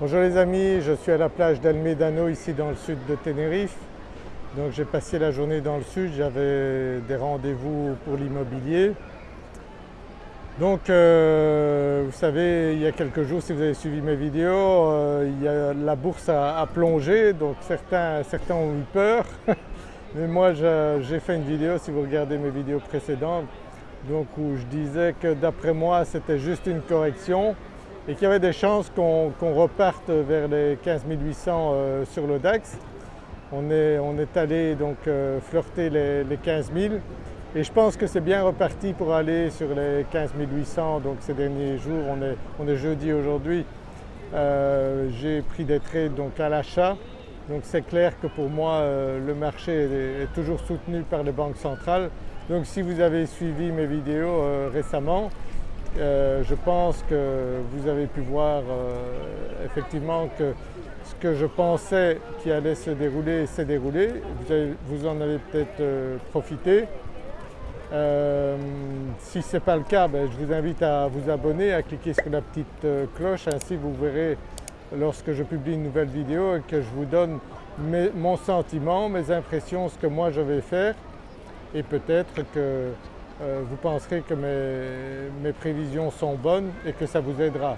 Bonjour les amis, je suis à la plage d'Almedano ici dans le sud de Tenerife. Donc j'ai passé la journée dans le sud, j'avais des rendez-vous pour l'immobilier. Donc euh, vous savez il y a quelques jours si vous avez suivi mes vidéos, euh, la bourse a, plongé donc certains, certains ont eu peur. Mais moi j'ai fait une vidéo si vous regardez mes vidéos précédentes donc où je disais que d'après moi c'était juste une correction et qu'il y avait des chances qu'on reparte vers les 15 800 euh, sur le DAX. On est, allé donc euh, flirter les, 15 000 et je pense que c'est bien reparti pour aller sur les 15 800 donc ces derniers jours, on est, on est jeudi aujourd'hui. Euh, j'ai pris des trades donc à l'achat donc c'est clair que pour moi le marché est, toujours soutenu par les banques centrales. Donc si vous avez suivi mes vidéos récemment, euh, je pense que vous avez pu voir euh, effectivement que ce que je pensais qui allait se dérouler s'est déroulé, vous, en avez peut-être euh, profité. si ce n'est pas le cas, ben, je vous invite à vous abonner, à cliquer sur la petite cloche, ainsi vous verrez lorsque je publie une nouvelle vidéo et que je vous donne mon sentiment, mes impressions, ce que moi je vais faire. Et peut-être que euh, vous penserez que mes, prévisions sont bonnes et que ça vous aidera.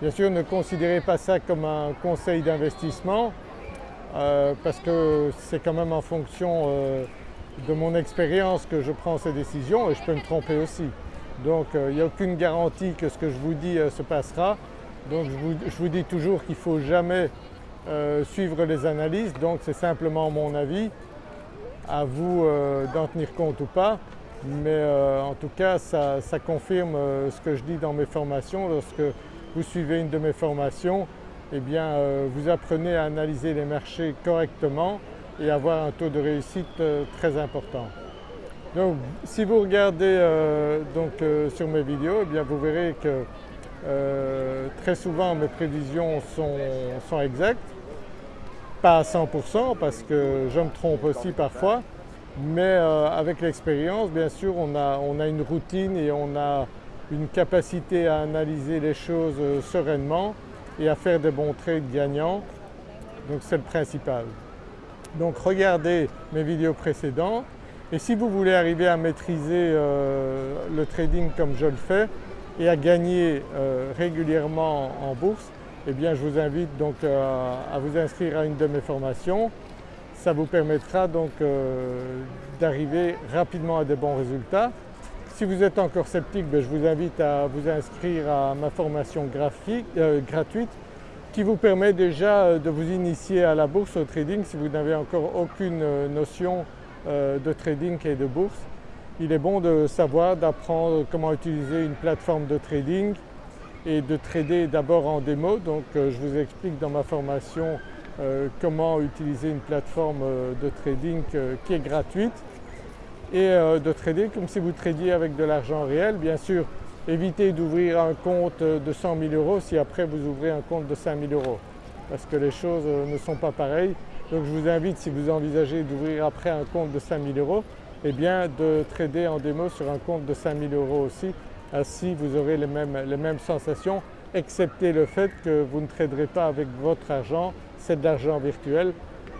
Bien sûr ne considérez pas ça comme un conseil d'investissement euh, parce que c'est quand même en fonction euh, de mon expérience que je prends ces décisions et je peux me tromper aussi. Donc il n'y a aucune garantie que ce que je vous dis se passera. Donc je vous, je vous dis toujours qu'il ne faut jamais suivre les analyses donc c'est simplement mon avis. À vous d'en tenir compte ou pas mais euh, en tout cas ça, confirme euh, ce que je dis dans mes formations. Lorsque vous suivez une de mes formations, eh bien euh, vous apprenez à analyser les marchés correctement et avoir un taux de réussite très important. Donc si vous regardez donc, sur mes vidéos, eh bien vous verrez que très souvent mes prévisions sont, sont exactes, pas à 100% parce que je me trompe aussi parfois, mais euh, avec l'expérience bien sûr on a, une routine et on a une capacité à analyser les choses euh, sereinement et à faire des bons trades gagnants, donc c'est le principal. Donc regardez mes vidéos précédentes. Et si vous voulez arriver à maîtriser euh, le trading comme je le fais et à gagner régulièrement en bourse, eh bien je vous invite donc à vous inscrire à une de mes formations ça vous permettra donc euh, d'arriver rapidement à des bons résultats. Si vous êtes encore sceptique, ben, je vous invite à vous inscrire à ma formation graphique, euh, gratuite qui vous permet déjà euh, de vous initier à la bourse, au trading si vous n'avez encore aucune notion de trading et de bourse. Il est bon de savoir, d'apprendre comment utiliser une plateforme de trading et de trader d'abord en démo. Donc je vous explique dans ma formation comment utiliser une plateforme euh, de trading euh, qui est gratuite et de trader comme si vous tradiez avec de l'argent réel. Bien sûr, évitez d'ouvrir un compte de 100 000 euros si après vous ouvrez un compte de 5 000 euros parce que les choses ne sont pas pareilles. Donc je vous invite si vous envisagez d'ouvrir après un compte de 5 000 euros, eh bien de trader en démo sur un compte de 5 000 euros aussi, ainsi vous aurez les mêmes sensations excepté le fait que vous ne traderez pas avec votre argent, c'est de l'argent virtuel.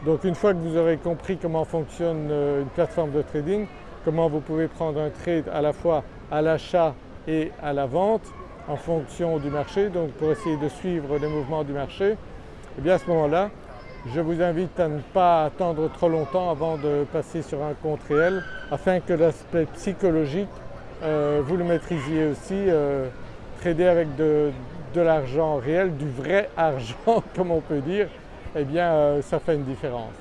Donc une fois que vous aurez compris comment fonctionne euh, une plateforme de trading, comment vous pouvez prendre un trade à la fois à l'achat et à la vente en fonction du marché, donc pour essayer de suivre les mouvements du marché, et eh bien à ce moment-là, je vous invite à ne pas attendre trop longtemps avant de passer sur un compte réel afin que l'aspect psychologique, euh, vous le maîtrisiez aussi. Euh, trader avec de, de l'argent réel, du vrai argent comme on peut dire, eh bien euh, ça fait une différence.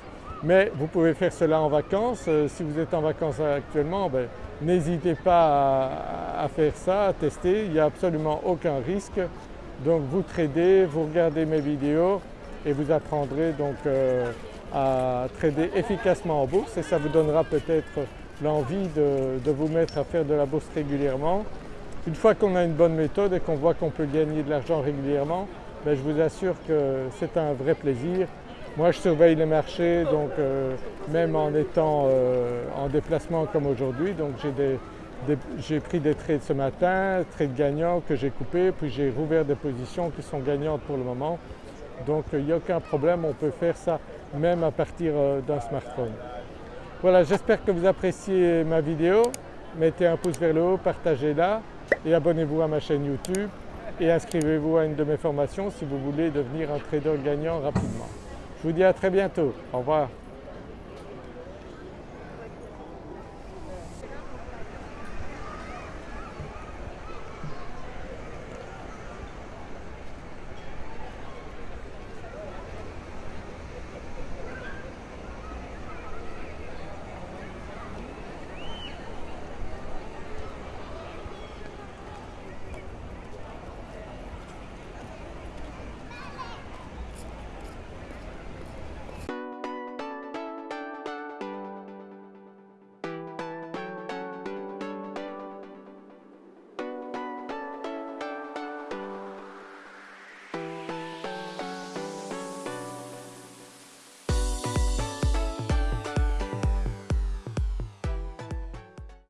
Mais vous pouvez faire cela en vacances, euh, si vous êtes en vacances actuellement, ben, n'hésitez pas à, faire ça, à tester, il n'y a absolument aucun risque. Donc vous tradez, vous regardez mes vidéos et vous apprendrez donc euh, à trader efficacement en bourse et ça vous donnera peut-être l'envie de vous mettre à faire de la bourse régulièrement une fois qu'on a une bonne méthode et qu'on voit qu'on peut gagner de l'argent régulièrement, ben, je vous assure que c'est un vrai plaisir. Moi je surveille les marchés donc euh, même en étant euh, en déplacement comme aujourd'hui donc j'ai pris des trades ce matin, trades gagnants que j'ai coupés puis j'ai rouvert des positions qui sont gagnantes pour le moment Donc il n'y a aucun problème, on peut faire ça même à partir euh, d'un smartphone. Voilà, j'espère que vous appréciez ma vidéo. Mettez un pouce vers le haut, partagez-la et abonnez-vous à ma chaîne YouTube et inscrivez-vous à une de mes formations si vous voulez devenir un trader gagnant rapidement. Je vous dis à très bientôt. Au revoir.